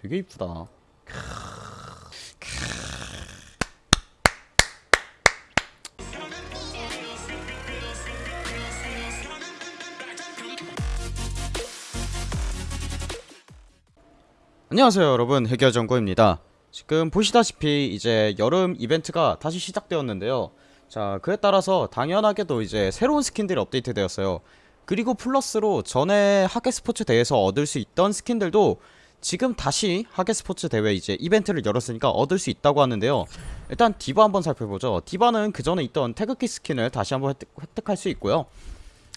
되게 이쁘다. 안녕하세요 여러분. 해결정보입니다. 지금 보시다시피 이제 여름 이벤트가 다시 시작되었는데요. 자 그에 따라서 당연하게도 이제 새로운 스킨들이 업데이트 되었어요. 그리고 플러스로 전에 하계 스포츠 대회에서 얻을 수 있던 스킨들도 지금 다시 하계스포츠 대회 이제 이벤트를 열었으니까 얻을 수 있다고 하는데요 일단 디바 한번 살펴보죠 디바는 그 전에 있던 태극기 스킨을 다시 한번 획득, 획득 할 수 있고요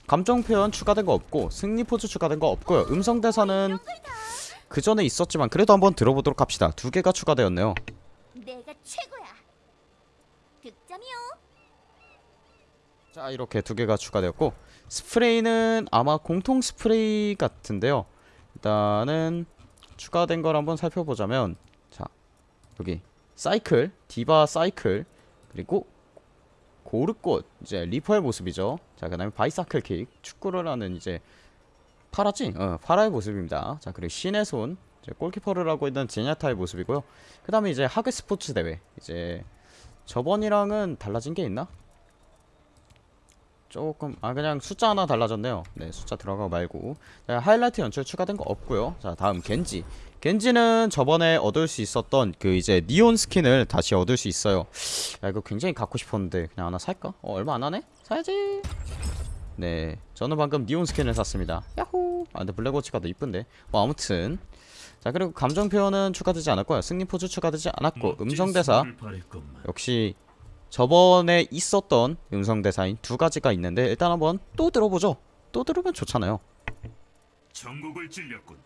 감정 표현 추가된 거 없고 승리 포즈 추가된 거 없고요 음성 대사는 그 전에 있었지만 그래도 한번 들어보도록 합시다. 두 개가 추가되었네요. 내가 최고야. 득점이요. 자 이렇게 두 개가 추가되었고 스프레이는 아마 공통 스프레이 같은데요. 일단은 추가된 걸 한번 살펴보자면 자 여기 사이클 디바 사이클 그리고 고르꽃 이제 리퍼의 모습이죠. 자 그 다음에 bicycle kick 축구를 하는 이제 파라지? 어, 파라의 모습입니다. 자, 그리고 신의 손, 이제 골키퍼를 하고 있는 젠야타의 모습이고요. 그 다음에 이제 하계 스포츠 대회. 이제 저번이랑은 달라진 게 있나? 조금, 아, 그냥 숫자 하나 달라졌네요. 네, 숫자 들어가고 말고. 자, 하이라이트 연출 추가된 거 없고요. 자, 다음 겐지. 겐지는 저번에 얻을 수 있었던 그 이제 니혼 스킨을 다시 얻을 수 있어요. 야, 이거 굉장히 갖고 싶었는데 그냥 하나 살까? 어, 얼마 안 하네? 사야지. 네 저는 방금 니혼 스킨을 샀습니다 야호 아 근데 블랙워치가 더 이쁜데 뭐 아무튼 자 그리고 감정 표현은 추가되지 않았고요 승리 포즈 추가되지 않았고 음성 대사 역시 저번에 있었던 음성 대사인 두 가지가 있는데 일단 한번 또 들어보죠 또 들으면 좋잖아요 전국을 찔렸군.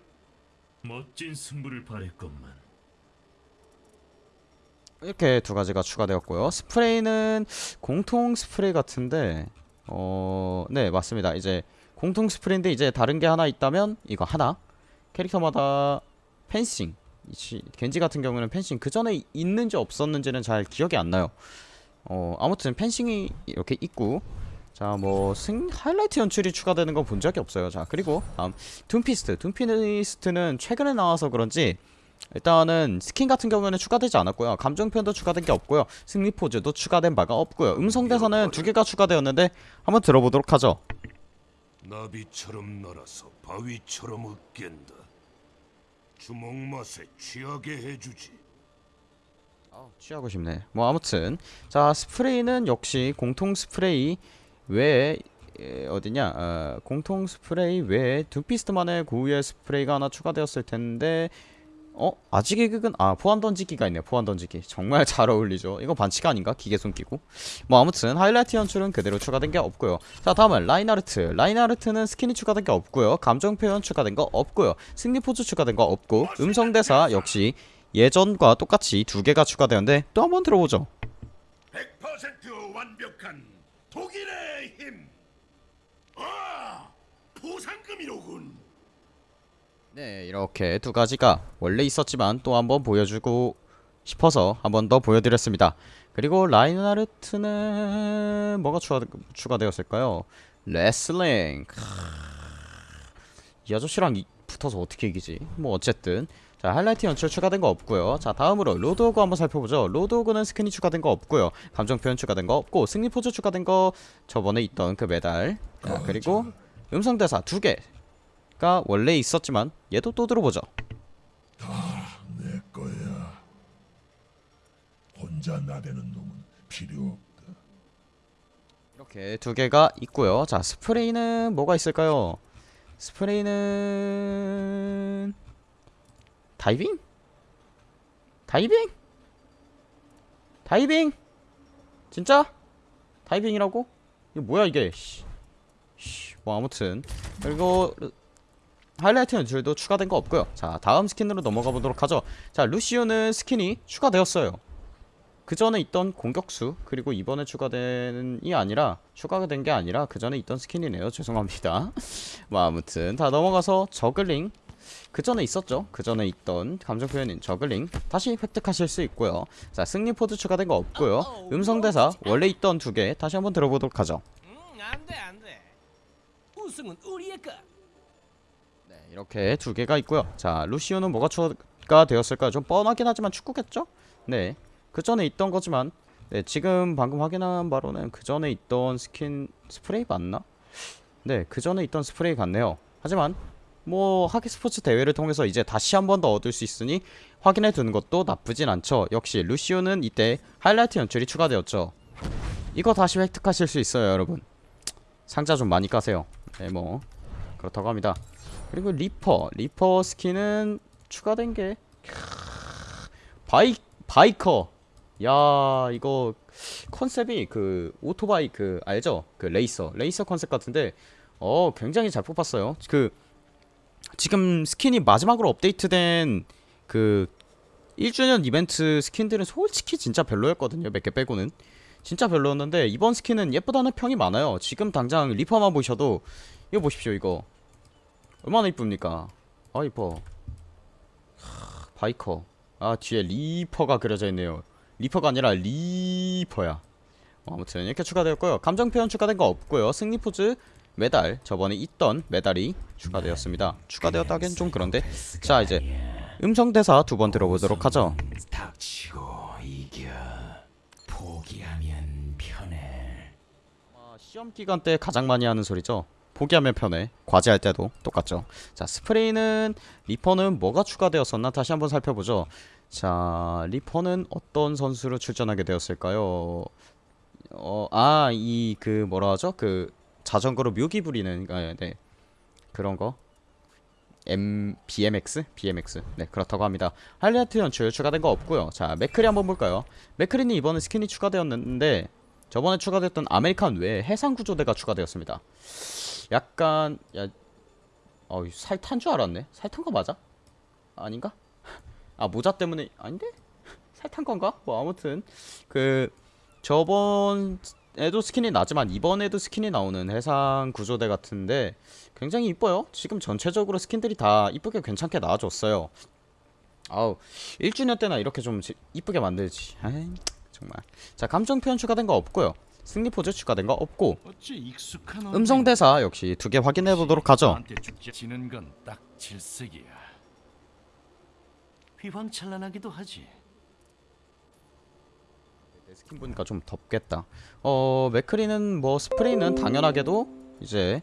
멋진 승부를 바랬건만. 이렇게 두 가지가 추가되었고요 스프레이는 공통 스프레이 같은데 어, 네, 맞습니다. 이제 공통 스프레인데 이제 다른 게 하나 있다면 이거 하나. 캐릭터마다 펜싱. 이 겐지 같은 경우는 펜싱 그 전에 있는지 없었는지는 잘 기억이 안 나요. 어, 아무튼 펜싱이 이렇게 있고 자, 뭐 승 하이라이트 연출이 추가되는 건 본 적이 없어요. 자, 그리고 다음 둠피스트. 둠피스트는 최근에 나와서 그런지 일단은 스킨 같은 경우에는 추가되지 않았고요 감정 표현도 추가된 게 없고요 승리 포즈도 추가된 바가 없고요 음성 대사는 두 개가 추가되었는데 한번 들어보도록 하죠 나비처럼 날아서 바위처럼 으깬다. 주먹 맛에 취하게 해주지. 취하고 싶네. 뭐 아무튼. 자 스프레이는 역시 공통 스프레이 외에 에, 어디냐? 어, 공통 스프레이 외에 둠피스트만의 고유의 스프레이가 하나 추가되었을 텐데 어? 아직 이극은 아 포환 던지기가 있네 포환 던지기. 정말 잘 어울리죠. 이거 반칙 아닌가? 기계 손 끼고. 뭐 아무튼 하이라이트 연출은 그대로 추가된 게 없고요. 자 다음은 라인하르트. 라인하르트는 스킨이 추가된 게 없고요. 감정 표현 추가된 거 없고요. 승리 포즈 추가된 거 없고 음성 대사 역시 예전과 똑같이 두 개가 추가되었는데 또 한번 들어보죠. 100% 완벽한 독일의 힘. 아, 보상금이로군. 네 이렇게 두 가지가 원래 있었지만 또 한번 보여주고 싶어서 한번 더 보여드렸습니다. 그리고 라인하르트는 뭐가 추가, 추가되었을까요? 레슬링. 이 아저씨랑 이, 붙어서 어떻게 이기지? 뭐 어쨌든 자 하이라이트 연출 추가된 거 없고요. 자 다음으로 로드호그 한번 살펴보죠. 로드호그는 스킨이 추가된 거 없고요. 감정 표현 추가된 거 없고 승리 포즈 추가된 거 저번에 있던 그 메달. 자 그리고 음성 대사 두 개 가 원래 있었지만 얘도 또 들어보죠. 내 거야. 혼자 나대는 놈은 필요 없다. 이렇게 두 개가 있고요. 자 스프레이는 뭐가 있을까요? 스프레이는 다이빙? 다이빙? 다이빙? 진짜? 다이빙이라고? 이거 뭐야 이게 씨. 씨, 뭐 아무튼 그리고 하이라이트 연출도 추가된 거 없고요 자 다음 스킨으로 넘어가 보도록 하죠 자 루시오는 스킨이 추가되었어요 그 전에 있던 공격수 그리고 이번에 추가된이 아니라 추가가 된 게 아니라 그 전에 있던 스킨이네요 죄송합니다 뭐 아무튼 다 넘어가서 저글링 그 전에 있었죠 그 전에 있던 감정 표현인 저글링 다시 획득하실 수 있고요 자 승리 포즈 추가된 거 없고요 음성 대사 원래 있던 두 개 다시 한번 들어보도록 하죠 음, 안 돼, 안 돼. 우승은 우리의 것. 네, 이렇게 두 개가 있고요. 자, 루시오는 뭐가 추가 되었을까요? 좀 뻔하긴 하지만 축구겠죠? 네. 그 전에 있던 거지만 네, 지금 방금 확인한 바로는 그 전에 있던 스킨 스프레이 맞나? 네, 그 전에 있던 스프레이 같네요. 하지만 뭐 하계 스포츠 대회를 통해서 이제 다시 한 번 더 얻을 수 있으니 확인해 두는 것도 나쁘진 않죠. 역시 루시오는 이때 하이라이트 연출이 추가되었죠. 이거 다시 획득하실 수 있어요, 여러분. 상자 좀 많이 까세요. 네, 뭐 그렇다고 합니다. 그리고 리퍼, 리퍼 스킨은 추가된 게 바이 바이커. 야, 이거 컨셉이 그 오토바이 그 알죠? 그 레이서, 레이서 컨셉 같은데 어 굉장히 잘 뽑았어요. 그 지금 스킨이 마지막으로 업데이트된 그 1주년 이벤트 스킨들은 솔직히 진짜 별로였거든요. 몇 개 빼고는. 진짜 별로였는데 이번 스킨은 예쁘다는 평이 많아요. 지금 당장 리퍼만 보셔도 이거 보십시오. 이거 얼마나 이쁩니까? 아 이뻐. 하, 바이커. 아 뒤에 리퍼가 그려져 있네요. 리퍼가 아니라 리퍼야. 어, 아무튼 이렇게 추가되었고요. 감정 표현 추가된 거 없고요. 승리 포즈 메달 저번에 있던 메달이 추가되었습니다. 추가되었다기엔 좀 그런데 자 이제 음성 대사 두 번 들어보도록 하죠. 아, 시험 기간 때 가장 많이 하는 소리죠. 포기하면 편해. 과제할 때도 똑같죠. 자 스프레이는 리퍼는 뭐가 추가되었었나 다시 한번 살펴보죠. 자 리퍼는 어떤 선수로 출전하게 되었을까요? 어아이 그 뭐라 하죠? 그 자전거로 묘기 부리는 아, 네 그런 거. M BMX BMX 네 그렇다고 합니다. 하이라이트 연출 추가된 거 없고요. 자 맥크리 한번 볼까요? 맥크리는 이번에 스킨이 추가되었는데 저번에 추가됐던 아메리칸 외에 해상 구조대가 추가되었습니다. 약간 야, 어, 살 탄 줄 알았네. 살 탄 거 맞아? 아닌가? 아 모자 때문에 아닌데? 살 탄 건가? 뭐 아무튼 그 저번 에도 스킨이 났지만 이번에도 스킨이 나오는 해상 구조대 같은데 굉장히 이뻐요. 지금 전체적으로 스킨들이 다 이쁘게 괜찮게 나와줬어요. 아우 1주년 때나 이렇게 좀 지- 이쁘게 만들지. 아이, 정말. 자 감정 표현 추가된 거 없고요. 승리 포즈 추가된 거 없고 음성 대사 역시 두 개 확인해 보도록 하죠. 휘황찬란하기도 하지 내 스킨 보니까 좀 덥겠다. 어 맥크리는 뭐 스프레이는 당연하게도 이제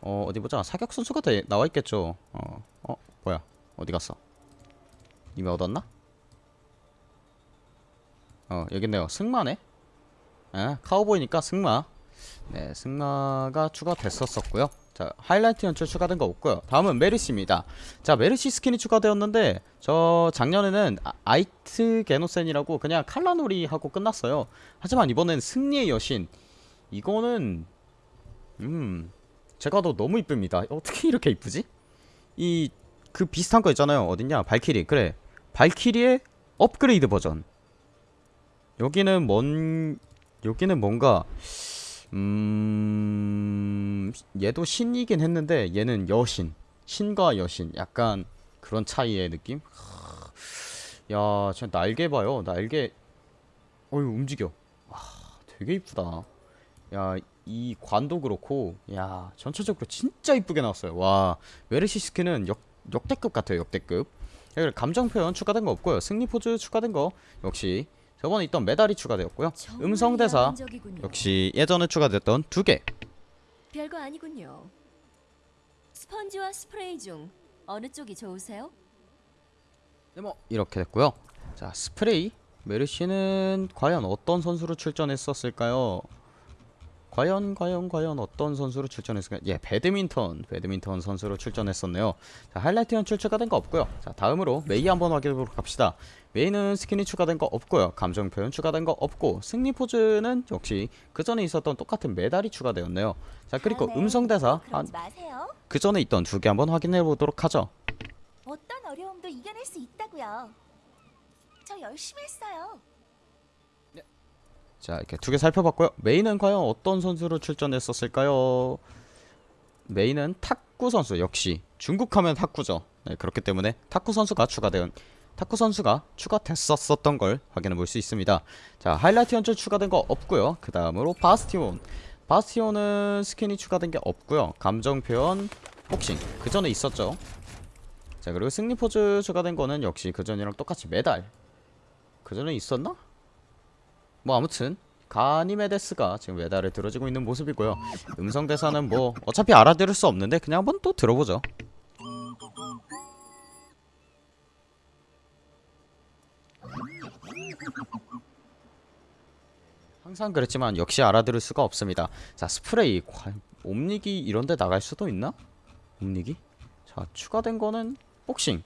어 어디 보자 사격 선수가 돼 나와 있겠죠. 어, 어 뭐야 어디 갔어? 이미 얻었나? 어 여기 있네요. 승마네. 아 카우보이니까 승마. 네 승마가 추가됐었었고요. 자 하이라이트 연출 추가된 거 없고요. 다음은 메르시입니다. 자 메르시 스킨이 추가되었는데 저 작년에는 아, 아이트게노센이라고 그냥 칼라놀이 하고 끝났어요. 하지만 이번엔 승리의 여신 이거는 음 제가 더 너무 이쁩니다. 어떻게 이렇게 이쁘지? 이 그 비슷한 거 있잖아요. 어딨냐? 발키리 그래 발키리의 업그레이드 버전. 여기는 뭔 여기는 뭔가 음 얘도 신이긴 했는데 얘는 여신 신과 여신 약간 그런 차이의 느낌? 야 진짜 날개 봐요. 날개. 어유 움직여. 와 되게 이쁘다. 야 이 관도 그렇고 야 전체적으로 진짜 이쁘게 나왔어요. 와 메르시 스킨은 역, 역대급 같아요 역대급. 감정 표현 추가된 거 없고요. 승리 포즈 추가된 거 역시 저번에 있던 메달이 추가되었고요 음성 대사 역시 예전에 추가됐던 두 개. 별거 아니군요. 스펀지와 스프레이 중 어느 쪽이 좋으세요? 네, 뭐 이렇게 됐고요. 자, 스프레이 메르시는 과연 어떤 선수로 출전했었을까요? 과연 과연 과연 어떤 선수로 출전했을까요? 예, 배드민턴 배드민턴 선수로 출전했었네요. 자, 하이라이트 연출 추가된 거 없고요. 자, 다음으로 메이 한번 확인해보도록 합시다. 메이는 스킨이 추가된 거 없고요. 감정 표현 추가된 거 없고 승리 포즈는 역시 그 전에 있었던 똑같은 메달이 추가되었네요. 자, 그리고 다음에 음성 대사 마세요. 그 전에 있던 두 개 한번 확인해 보도록 하죠. 어떤 어려움도 이겨낼 수 있다고요. 저 열심히 했어요. 자 이렇게 두 개 살펴봤고요. 메인은 과연 어떤 선수로 출전했었을까요? 메인은 탁구 선수 역시 중국 하면 탁구죠. 네, 그렇기 때문에 탁구 선수가 추가된 탁구 선수가 추가됐었었던 걸 확인해 볼 수 있습니다. 자 하이라이트 연출 추가된 거 없고요. 그 다음으로 바스티온. 바스티온은 스킨이 추가된 게 없고요. 감정 표현 복싱. 그 전에 있었죠. 자 그리고 승리 포즈 추가된 거는 역시 그 전이랑 똑같이 메달. 그 전에 있었나? 뭐 아무튼 가니메데스가 지금 메달을 들어지고 있는 모습이고요. 음성 대사는 뭐 어차피 알아들을 수 없는데 그냥 한번 또 들어보죠. 항상 그랬지만 역시 알아들을 수가 없습니다. 자 스프레이 옴닉이 이런데 나갈 수도 있나? 옴닉이? 자 추가된 거는 복싱.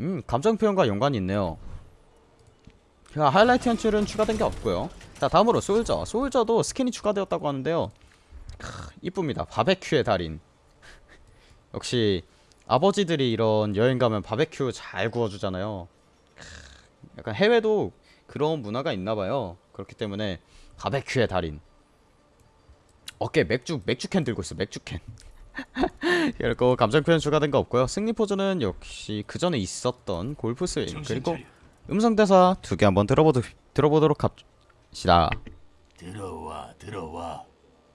음 감정 표현과 연관이 있네요 자 하이라이트 연출은 추가된 게 없고요. 자 다음으로 솔저. 솔저도 스킨이 추가되었다고 하는데요. 크, 이쁩니다. 바베큐의 달인. 역시 아버지들이 이런 여행 가면 바베큐 잘 구워주잖아요. 크, 약간 해외도 그런 문화가 있나봐요. 그렇기 때문에 바베큐의 달인. 어깨 맥주 맥주캔 들고 있어 맥주캔. 그리고 감정 표현 추가된 거 없고요. 승리 포즈는 역시 그 전에 있었던 골프 스윙 그리고. 음성 대사 두 개 한번 들어보도, 들어보도록 합시다. 들어와 들어와.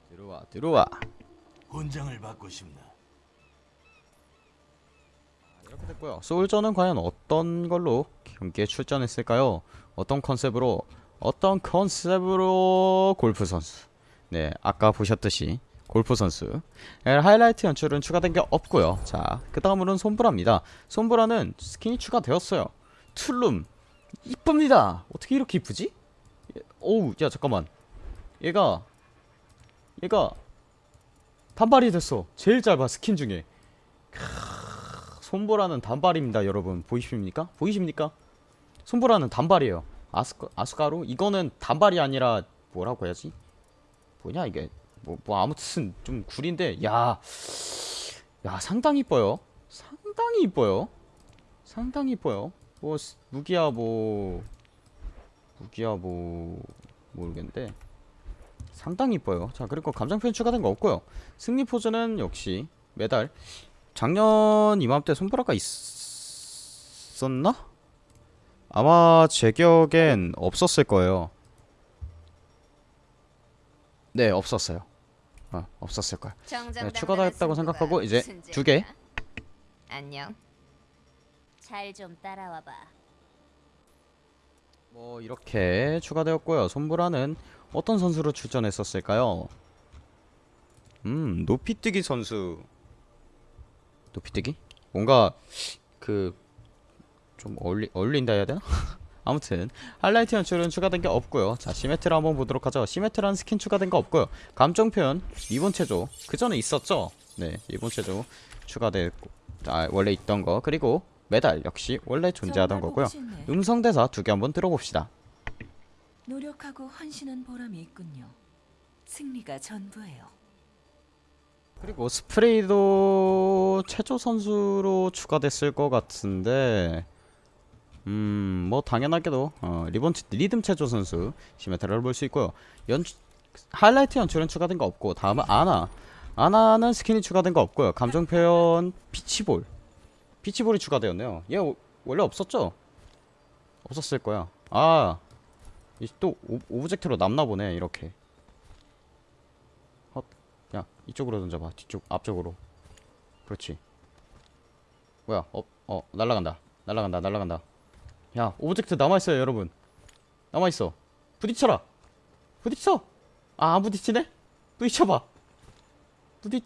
들어와 들어와. 훈장을 받고 싶나? 이렇게 됐고요. 솔저는 과연 어떤 걸로 경기에 출전했을까요? 어떤 컨셉으로 어떤 컨셉으로 골프 선수? 네 아까 보셨듯이 골프 선수. 네, 하이라이트 연출은 추가된 게 없고요. 자 그 다음으로는 솜브라입니다. 솜브라는 스킨이 추가되었어요. 툴룸 이쁩니다 어떻게 이렇게 이쁘지? 예, 어우 야 잠깐만 얘가 얘가 단발이 됐어 제일 짧아 스킨 중에 솜브라는 단발입니다 여러분 보이십니까? 보이십니까? 솜브라는 단발이에요 아수카, 아수카르? 이거는 단발이 아니라 뭐라고 해야지? 뭐냐 이게 뭐, 뭐 아무튼 좀 구린데 야, 야 상당히 이뻐요 상당히 이뻐요 상당히 이뻐요 뭐 스- 무기야 뭐 무기야 뭐 모르겠는데 상당히 이뻐요 자 그리고 감정 표현 추가된 거 없고요 승리 포즈는 역시 메달 작년 이맘때 손보라가 있었나? 아마 제 기억엔 없었을 거예요. 네, 없었어요. 어, 없었을 거야. 네, 추가됐다고 생각하고 이제 두 개. 안녕. 잘 좀 따라와 봐. 뭐 이렇게 추가되었고요. 솜브라는 어떤 선수로 출전했었을까요? 음, 높이뛰기 선수. 높이뛰기? 뭔가 그 좀 어울리 어울린다 해야 되나? 아무튼 하이라이트 연출은 추가된 게 없고요. 자 시메트라 한번 보도록 하죠. 시메트라는 스킨 추가된 거 없고요. 감정 표현 리본 체조 그 전에 있었죠. 네 리본 체조 추가됐고 아 원래 있던 거 그리고 메달 역시 원래 존재하던 거고요. 음성 대사 두 개 한번 들어봅시다. 노력하고 헌신한 보람이 있군요. 승리가 전부예요. 그리고 스프레이도 체조 선수로 추가됐을 것 같은데 음 뭐 당연하게도 어, 리본 체- 리듬 체조 선수 시메트라를 볼 수 있고요 연 하이라이트 연출은 추가된 거 없고 다음은 아나 아나는 스킨이 추가된 거 없고요 감정 표현 비치볼 비치볼이 추가되었네요. 얘 오- 원래 없었죠? 없었을 거야. 아 또 오브젝트로 남나 보네 이렇게. 야 이쪽으로 던져봐. 뒤쪽 앞쪽으로. 그렇지. 뭐야 어, 어 날라간다. 날라간다 날라간다. 야 오브젝트 남아있어요 여러분. 남아있어. 부딪혀라. 부딪혀! 아 안 부딪히네? 부딪혀봐. 부딪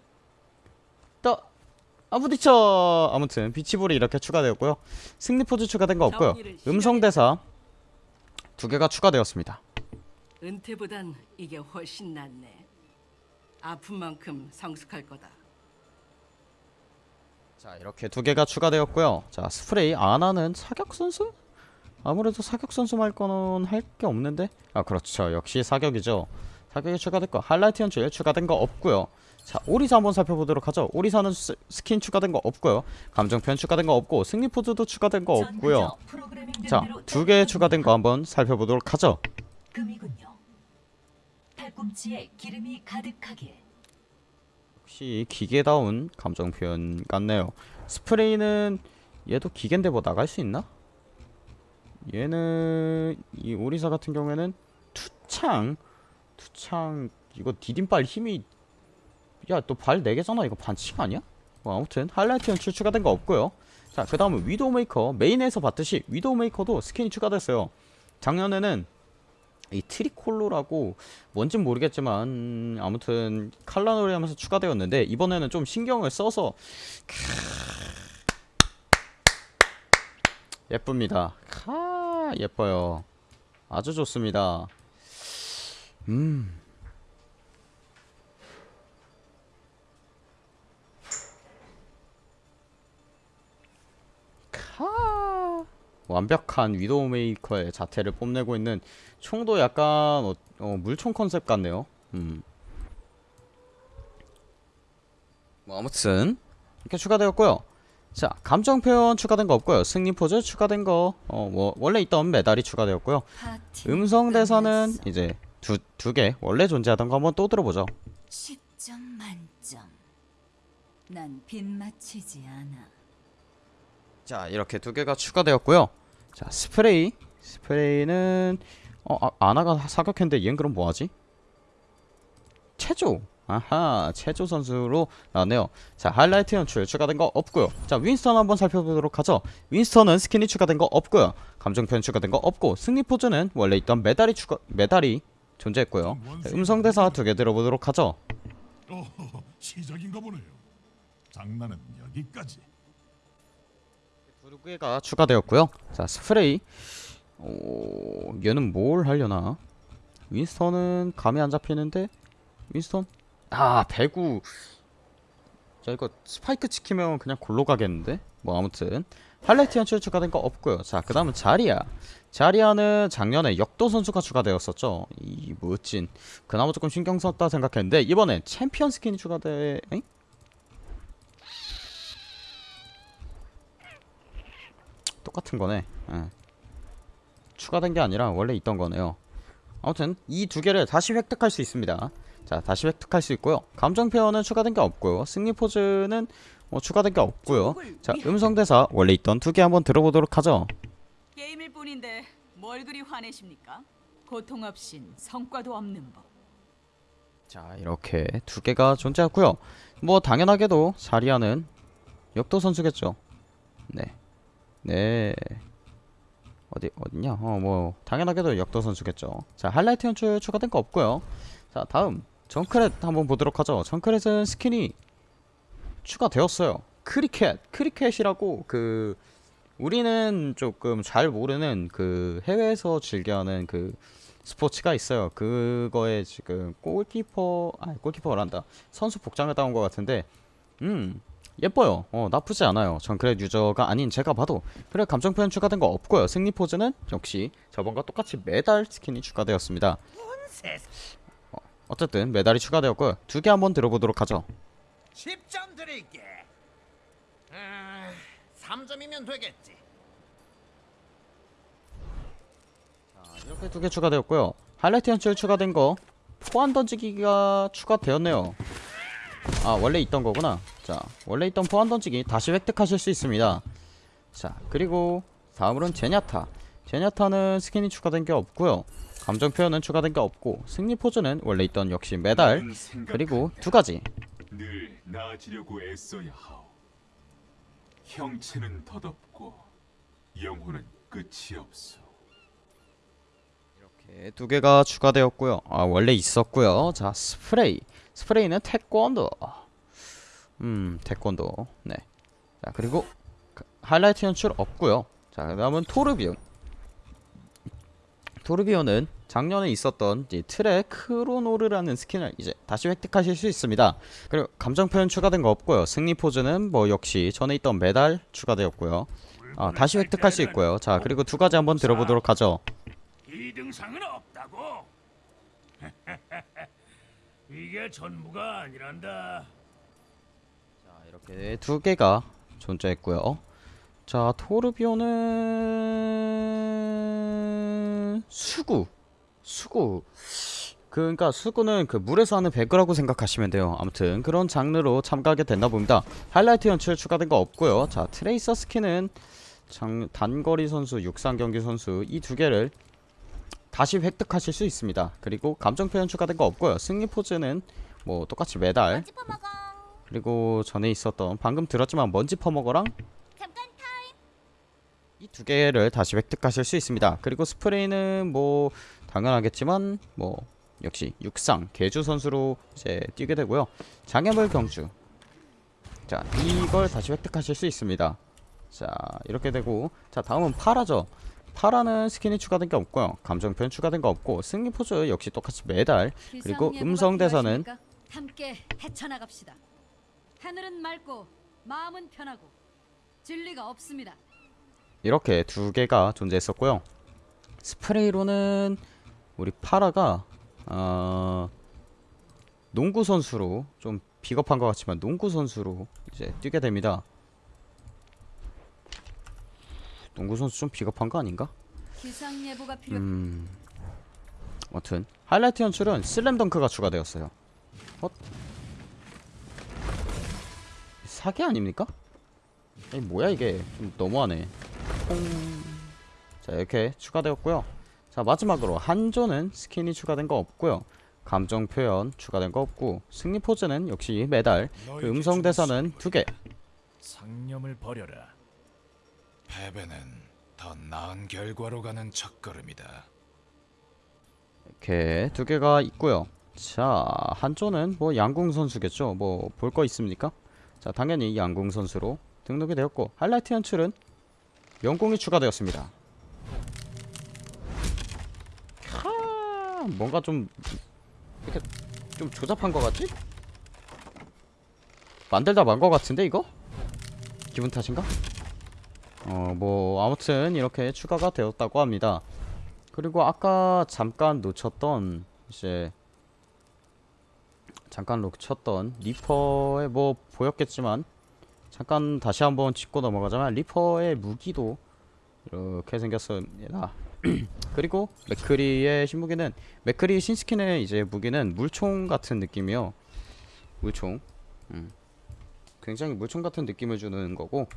부딪혀 아무튼 비치볼이 이렇게 추가되었고요. 승리 포즈 추가된 거 없고요. 음성 대사 두 개가 추가되었습니다. 은퇴보단 이게 훨씬 낫네. 아픈 만큼 성숙할 거다. 자 이렇게 두 개가 추가되었고요. 자 스프레이. 아나는 사격 선수? 아무래도 사격 선수 말고는 할 게 없는데? 아 그렇죠. 역시 사격이죠. 사격이 추가됐고 하이라이트 연출 추가된 거 없고요 자 오리사 한번 살펴보도록 하죠 오리사는 스, 스킨 추가된 거 없고요 감정 표현 추가된 거 없고 승리 포즈도 추가된 거 없고요 자 두 개 추가된 거 한번 살펴보도록 하죠. 역시 기계다운 감정 표현 같네요. 스프레이는 얘도 기계인데 뭐 나갈 수 있나? 얘는 이 오리사 같은 경우에는 투창 투창 이거 디딤발 힘이 야 또 발 4개잖아 이거 반칙 아니야? 뭐 아무튼 하이라이트 연출 추가된 거 없고요 자, 그 다음은 위도우메이커. 메인에서 봤듯이 위도우메이커도 스킨이 추가됐어요. 작년에는 이 트리콜로라고 뭔진 모르겠지만 음, 아무튼 칼라놀이 하면서 추가되었는데 이번에는 좀 신경을 써서 예쁩니다. 카 예뻐요. 아주 좋습니다. 음. 완벽한 위도우 메이커의 자태를 뽐내고 있는 총도 약간 어, 어, 물총 컨셉 같네요. 음. 뭐 아무튼 이렇게 추가되었고요. 자 감정 표현 추가된 거 없고요. 승리 포즈 추가된 거 어, 뭐 원래 있던 메달이 추가되었고요. 음성 대사는. 이제 두 두 개 원래 존재하던 거 한번 또 들어보죠. 10점 만점. 난 빗맞히지 않아. 자 이렇게 두 개가 추가되었고요. 자 스프레이 스프레이는 어 아, 아나가 사격했는데 얘는 그럼 뭐하지? 체조 아하 체조 선수로 나왔네요. 자 하이라이트 연출 추가된 거 없고요. 자 윈스턴 한번 살펴보도록 하죠. 윈스턴은 스킨이 추가된 거 없고요. 감정 표현 추가된 거 없고 승리 포즈는 원래 있던 메달이 추가 메달이 존재했고요. 자, 음성 대사 두 개 들어보도록 하죠. 오, 시작인가 보네요. 장난은 여기까지. 두 개가 추가되었고요. 자 스프레이. 오 얘는 뭘 하려나? 윈스턴은 감이 안 잡히는데 윈스턴? 아 배구. 자 이거 스파이크 찍히면 그냥 골로 가겠는데? 뭐 아무튼 하이라이트 연출 추가된 거 없고요. 자 그 다음은 자리야. 자리아는 작년에 역도 선수가 추가되었었죠. 이 멋진. 그나마 조금 신경 썼다 생각했는데 이번엔 챔피언 스킨이 추가돼. 엥? 똑같은 거네. 예. 추가된 게 아니라 원래 있던 거네요. 아무튼 이 두 개를 다시 획득할 수 있습니다. 자, 다시 획득할 수 있고요. 감정 표현은 추가된 게 없고요. 승리 포즈는 뭐 추가된 게 없고요. 자, 음성 대사 원래 있던 두 개 한번 들어보도록 하죠. 게임일 뿐인데 뭘 그리 화내십니까? 고통 없인 성과도 없는 법. 자, 이렇게 두 개가 존재하고요. 뭐 당연하게도 자리아는 역도 선수겠죠. 네. 네. 어디 어딨냐? 어, 뭐 당연하게도 역도 선수겠죠. 자, 하이라이트 연출 추가된 거 없고요. 자, 다음 정크랫 한번 보도록 하죠. 정크랫은 스킨이 추가되었어요. 크리켓, 크리켓이라고 그 우리는 조금 잘 모르는 그 해외에서 즐겨하는 그 스포츠가 있어요. 그거에 지금 골키퍼, 아 골키퍼란다. 선수 복장을 따온 것 같은데, 음 예뻐요. 어 나쁘지 않아요. 정크렛 유저가 아닌 제가 봐도 그래 감정 표현 추가된 거 없고요. 승리 포즈는 역시 저번과 똑같이 메달 스킨이 추가되었습니다. 어, 어쨌든 메달이 추가되었고요. 두 개 한번 들어보도록 하죠. 10점 드릴게. 아, 3점이면 되겠지. 이렇게 두 개 추가되었고요. 하이라이트 연출 추가된 거 포환 던지기가 추가되었네요. 아 원래 있던 거구나. 자 원래 있던 포환 던지기 다시 획득하실 수 있습니다. 자 그리고 다음으로는 제냐타. 제냐타는 스킨이 추가된 게 없고요. 감정 표현은 추가된 게 없고 승리 포즈는 원래 있던 역시 메달 그리고 두 가지. 늘 나아지려고 애써야 하오. 형체는 덧없고 영혼은 끝이 없어. 이렇게 두 개가 추가되었고요. 아 원래 있었고요. 자 스프레이. 스프레이는 태권도. 음 태권도. 네. 자 그리고 그 하이라이트 연출 없고요. 자 그 다음은 토르비온. 토르비온은 작년에 있었던 트레 크로노르라는 스킨을 이제 다시 획득하실 수 있습니다. 그리고 감정 표현 추가된 거 없고요. 승리 포즈는 뭐 역시 전에 있던 메달 추가되었고요. 아 다시 획득할 수 있고요. 자 그리고 두 가지 한번 들어보도록 하죠. 이등상은 없다고. 이게 전부가 아니란다. 자 이렇게 두 개가 존재했고요. 자 토르비오는 수구 수구 그, 그러니까 수구는 그 물에서 하는 배그라고 생각하시면 돼요. 아무튼 그런 장르로 참가하게 됐나 봅니다. 하이라이트 연출 추가된 거 없고요. 자 트레이서 스킨은 장, 단거리 선수, 육상 경기 선수 이 두 개를 다시 획득하실 수 있습니다. 그리고 감정 표현 추가된 거 없고요. 승리 포즈는 뭐 똑같이 퍼먹어. 그리고 전에 있었던 방금 들었지만 먼지 퍼먹어랑 이 두 개를 다시 획득하실 수 있습니다. 그리고 스프레이는 뭐 당연하겠지만 뭐 역시 육상 개주 선수로 이제 뛰게 되고요. 장애물 경주. 자, 이걸 다시 획득하실 수 있습니다. 자, 이렇게 되고 자, 다음은 파라죠. 파라는 스킨이 추가된 게 없고요. 감정 표현 추가된 거 없고 승리 포즈 역시 똑같이 매달 그리고 음성 대사는 함께 헤쳐나갑시다. 하늘은 맑고 마음은 편하고 진리가 없습니다. 이렇게 두 개가 존재했었고요. 스프레이로는 우리 파라가 어, 농구 선수로 좀 비겁한 것 같지만 농구 선수로 이제 뛰게 됩니다. 농구 선수 좀 비겁한 거 아닌가? 기상 예보가 필요. 음. 아무튼 하이라이트 연출은 슬램덩크가 추가되었어요. 어? 사기 아닙니까? 아니 뭐야 이게 좀 너무하네. 퐁. 자 이렇게 추가되었고요. 자 마지막으로 한조는 스킨이 추가된 거 없고요. 감정 표현 추가된 거 없고 승리 포즈는 역시 매달 그 음성 대사는 두 개. 상념을 버려라. 패배는 더 나은 결과로 가는 첫걸음이다. 이렇게 두 개가 있고요. 자 한조는 뭐 양궁 선수겠죠. 뭐 볼 거 있습니까? 자 당연히 양궁 선수로 등록이 되었고 하이라이트 연출은 영공이 추가되었습니다. 캬, 뭔가 좀 이렇게 좀 조잡한 것 같지? 만들다 만 것 같은데 이거? 기분 탓인가? 어 뭐 아무튼 이렇게 추가가 되었다고 합니다. 그리고 아까 잠깐 놓쳤던 이제 잠깐 놓쳤던 리퍼의 뭐 보였겠지만 잠깐 다시 한번 짚고 넘어가자면 리퍼의 무기도 이렇게 생겼습니다. 그리고 맥크리의 신무기는 맥크리 신스킨의 이제 무기는 물총 같은 느낌이요. 물총. 음. 굉장히 물총 같은 느낌을 주는 거고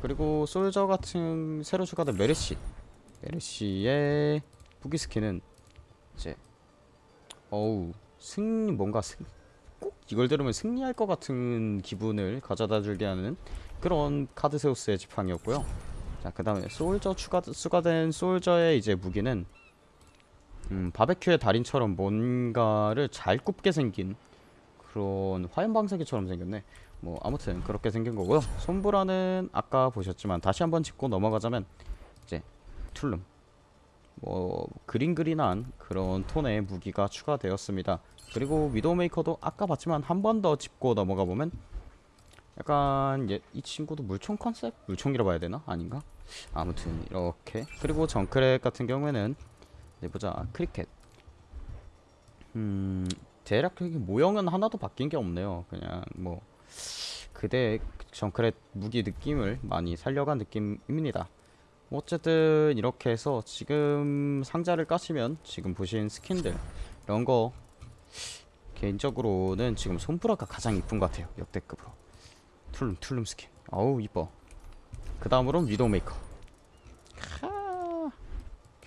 그리고 솔저 같은 새로 추가된 메르시 메르시의 무기 스킨은 이제 어우 승리 뭔가 승, 꼭 이걸 들으면 승리할 것 같은 기분을 가져다 주게 하는 그런 카드세우스의 지팡이였고요. 자, 그 다음에 솔저 추가, 추가된 솔저의 이제 무기는 음, 바베큐의 달인처럼 뭔가를 잘 굽게 생긴 그런 화염방사기처럼 생겼네. 뭐 아무튼 그렇게 생긴 거고요. 손브라는 아까 보셨지만 다시 한번 짚고 넘어가자면 이제 툴룸 뭐 그린그린한 그런 톤의 무기가 추가되었습니다. 그리고 위도우메이커도 아까 봤지만 한 번 더 짚고 넘어가 보면 약간 예, 이 친구도 물총 컨셉? 물총이라 봐야 되나? 아닌가? 아무튼 이렇게 그리고 정크랫 같은 경우에는 네 보자 크리켓 음 대략적인 모형은 하나도 바뀐 게 없네요. 그냥 뭐 그대 정크랫 무기 느낌을 많이 살려간 느낌입니다. 뭐 어쨌든 이렇게 해서 지금 상자를 까시면 지금 보신 스킨들 이런 거 개인적으로는 지금 솜브라가 가장 이쁜 것 같아요 역대급으로. 툴룸 툴룸 스킨. 어우 이뻐. 그 다음으로는 위도메이커. 캬,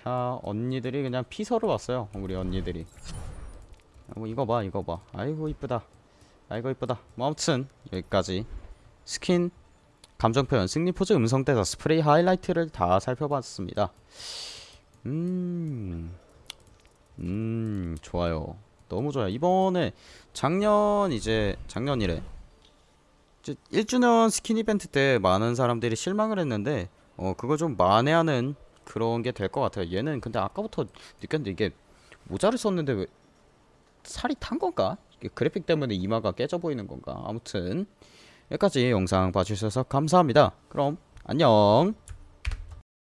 캬 언니들이 그냥 피서로 왔어요 우리 언니들이. 뭐 이거 봐 이거 봐. 아이고 이쁘다 아이고 이쁘다 뭐 아무튼 여기까지 스킨 감정표현, 승리 포즈, 음성 대사, 스프레이 하이라이트를 다 살펴봤습니다. 음, 음, 좋아요. 너무 좋아요. 이번에 작년 이제 작년이래. 이제 1주년 스킨 이벤트 때 많은 사람들이 실망을 했는데 어 그걸 좀 만회하는 그런 게 될 것 같아요. 얘는 근데 아까부터 느꼈는데 이게 모자를 썼는데 왜 살이 탄 건가? 그래픽 때문에 이마가 깨져 보이는 건가? 아무튼 여기까지 영상 봐주셔서 감사합니다. 그럼 안녕